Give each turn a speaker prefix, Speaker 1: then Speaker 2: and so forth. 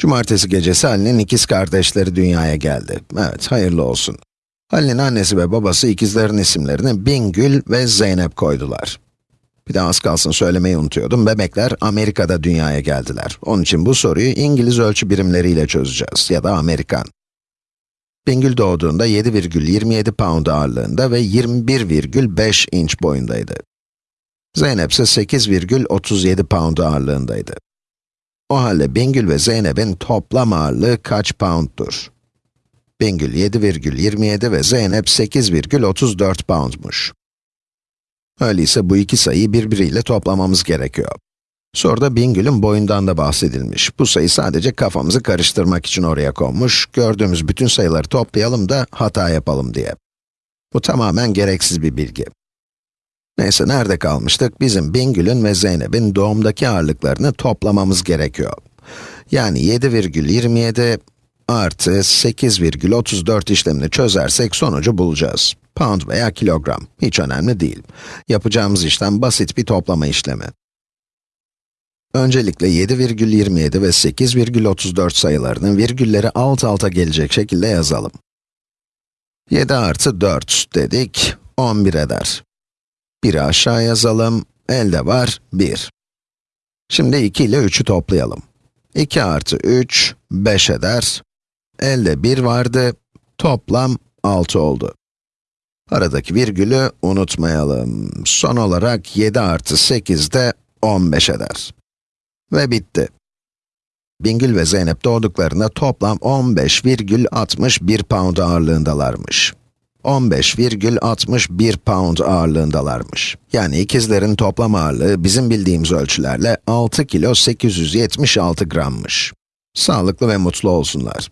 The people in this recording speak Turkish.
Speaker 1: Cumartesi gecesi Ali'nin ikiz kardeşleri dünyaya geldi. Evet, hayırlı olsun. Ali'nin annesi ve babası ikizlerin isimlerini Bingül ve Zeynep koydular. Bir de az kalsın söylemeyi unutuyordum, bebekler Amerika'da dünyaya geldiler. Onun için bu soruyu İngiliz ölçü birimleriyle çözeceğiz, ya da Amerikan. Bingül doğduğunda 7,27 pound ağırlığında ve 21,5 inç boyundaydı. Zeynep ise 8,37 pound ağırlığındaydı. O halde Bingül ve Zeynep'in toplam ağırlığı kaç pounddur? Bingül 7,27 ve Zeynep 8,34 poundmuş. Öyleyse bu iki sayıyı birbiriyle toplamamız gerekiyor. Soruda Bingül'ün boyundan da bahsedilmiş. Bu sayı sadece kafamızı karıştırmak için oraya konmuş. Gördüğümüz bütün sayıları toplayalım da hata yapalım diye. Bu tamamen gereksiz bir bilgi. Neyse, nerede kalmıştık? Bizim Bingül'ün ve Zeynep'in doğumdaki ağırlıklarını toplamamız gerekiyor. Yani 7,27 artı 8,34 işlemini çözersek sonucu bulacağız. Pound veya kilogram, hiç önemli değil. Yapacağımız işlem basit bir toplama işlemi. Öncelikle 7,27 ve 8,34 sayılarının virgülleri alt alta gelecek şekilde yazalım. 7 artı 4 dedik, 11 eder. 1'i aşağı yazalım, elde var 1. Şimdi 2 ile 3'ü toplayalım. 2 artı 3, 5 eder. Elde 1 vardı, toplam 6 oldu. Aradaki virgülü unutmayalım. Son olarak 7 artı 8 de 15 eder. Ve bitti. Bingül ve Zeynep doğduklarında toplam 15,61 pound ağırlığındalarmış. 15,61 pound ağırlığındalarmış. Yani ikizlerin toplam ağırlığı bizim bildiğimiz ölçülerle 6 kilo 876 grammış. Sağlıklı ve mutlu olsunlar.